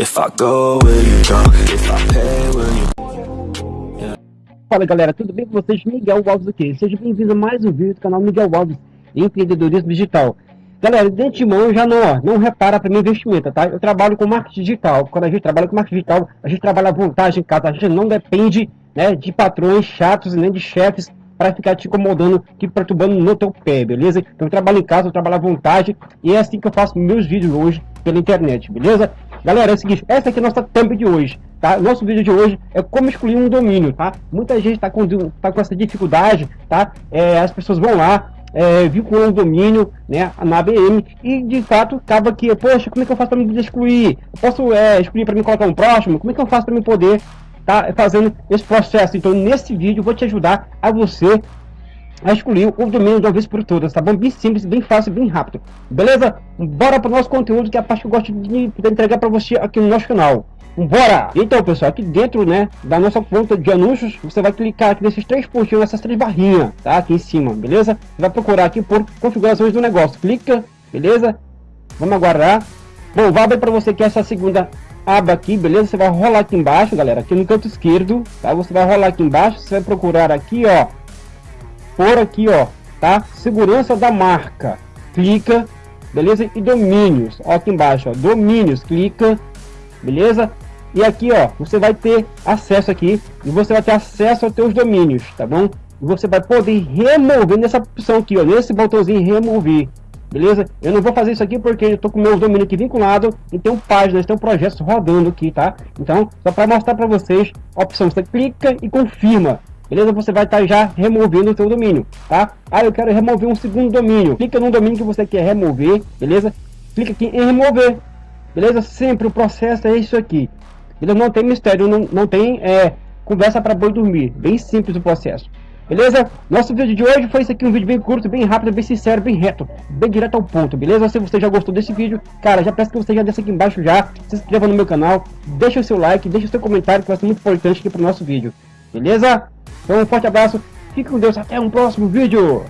If I go, will you? If I pay, will you Fala galera, tudo bem com vocês? Miguel Alves aqui. Seja bem-vindo a mais um vídeo do canal Miguel Alves Empreendedorismo Digital. Galera, de antemão já não, ó, não repara para meu investimento, tá? Eu trabalho com marketing digital. Quando a gente trabalha com marketing digital, a gente trabalha à vontade em casa. A gente não depende né, de patrões chatos nem de chefes para ficar te incomodando, te perturbando no teu pé, beleza? Então eu trabalho em casa, eu trabalho à vontade e é assim que eu faço meus vídeos hoje pela internet, beleza? Galera, é o seguinte, essa aqui é a nossa thumb de hoje, tá? Nosso vídeo de hoje é como excluir um domínio, tá? Muita gente tá com, tá com essa dificuldade, tá? É, as pessoas vão lá, é, vinculando o domínio né, na ABM e de fato acaba que, poxa, como é que eu faço para me excluir? Eu posso é, excluir para me colocar um próximo? Como é que eu faço para me poder tá fazendo esse processo? Então nesse vídeo vou te ajudar a você a excluir o domínio de uma vez por todas, tá bom? Bem simples, bem fácil, bem rápido. Beleza? Bora para o nosso conteúdo, que é a parte que eu gosto de entregar para você aqui no nosso canal. Bora! Então, pessoal, aqui dentro, né, da nossa conta de anúncios, você vai clicar aqui nesses três pontinhos, nessas três barrinhas, tá? Aqui em cima, beleza? Vai procurar aqui por configurações do negócio. Clica, beleza? Vamos aguardar. Bom, vai abrir para você que essa segunda aba aqui, beleza? Você vai rolar aqui embaixo, galera, aqui no canto esquerdo, tá? Você vai rolar aqui embaixo, você vai procurar aqui, ó, por aqui, ó, tá? Segurança da marca. Clica, beleza? E domínios, ó, aqui embaixo, ó, domínios, clica, beleza? E aqui, ó, você vai ter acesso aqui e você vai ter acesso aos teus domínios, tá bom? E você vai poder remover nessa opção aqui, ó, nesse botãozinho remover, beleza? Eu não vou fazer isso aqui porque eu tô com o meu domínio aqui vinculado e tem páginas, tem projetos rodando aqui, tá? Então, só para mostrar para vocês, a opção, você clica e confirma, beleza? Você vai estar tá já removendo o seu domínio, tá? Ah, eu quero remover um segundo domínio. Clica no domínio que você quer remover, beleza? Clica aqui em remover, beleza? Sempre o processo é isso aqui. Ele não tem mistério, não, não tem é, conversa para boi dormir. Bem simples o processo. Beleza? Nosso vídeo de hoje foi isso aqui, um vídeo bem curto, bem rápido, bem sincero, bem reto, bem direto ao ponto, beleza? Se você já gostou desse vídeo, cara, já peço que você já desça aqui embaixo já, se inscreva no meu canal, deixa o seu like, deixa o seu comentário, que vai ser muito importante aqui para o nosso vídeo, beleza? Então um forte abraço, fique com Deus, até um próximo vídeo!